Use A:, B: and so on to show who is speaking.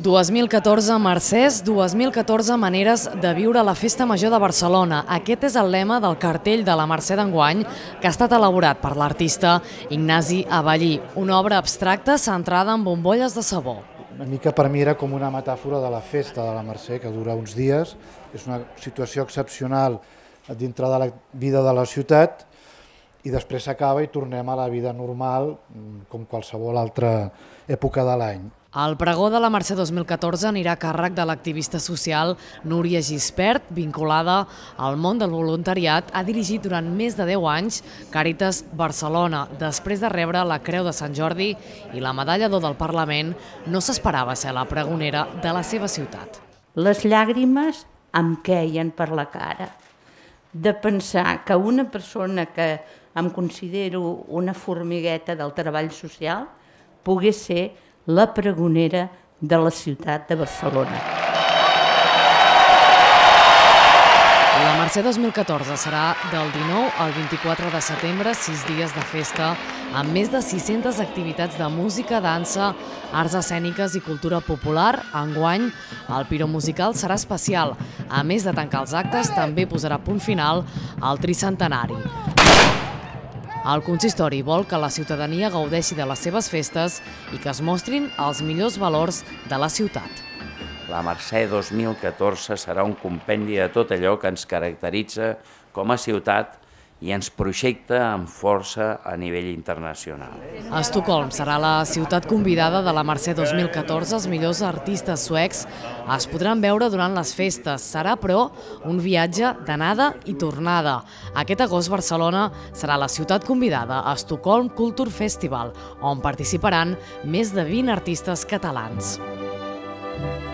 A: 2014 Mercès, 2014 maneres de viure la Festa Major de Barcelona. Aquest és el lema del cartell de la Mercè d'enguany que ha estat elaborat per l'artista Ignasi Avallí, una obra abstracta centrada en bombolles de sabó.
B: Una mica per mi era com una metàfora de la festa de la Mercè, que dura uns dies. És una situació excepcional dintre de la vida de la ciutat i després s'acaba i tornem a la vida normal com qualsevol altra època de l'any.
A: El pregó de la Mercè 2014 anirà a càrrec de l'activista social Núria Gispert, vinculada al món del voluntariat, ha dirigit durant més de 10 anys Càritas Barcelona. Després de rebre la Creu de Sant Jordi i la Medalla d'Or del Parlament, no s'esperava ser la pregonera de la seva ciutat.
C: Les llàgrimes em queien per la cara de pensar que una persona que em considero una formigueta del treball social pogués ser la pregonera de la ciutat de Barcelona.
A: Mercè 2014 serà del 19 al 24 de setembre, sis dies de festa, amb més de 600 activitats de música, dansa, arts escèniques i cultura popular. Enguany, el Piro Musical serà especial. A més de tancar els actes, també posarà punt final al tricentenari. El consistori vol que la ciutadania gaudeixi de les seves festes i que es mostrin els millors valors de la ciutat.
D: La Mercè 2014 serà un compendi de tot allò que ens caracteritza com a ciutat i ens projecta amb força a nivell internacional.
A: Estocolm serà la ciutat convidada de la Mercè 2014. Els millors artistes suecs es podran veure durant les festes. Serà, però, un viatge d'anada i tornada. Aquest agost Barcelona serà la ciutat convidada a Estocolm Culture Festival, on participaran més de 20 artistes catalans. Thank you.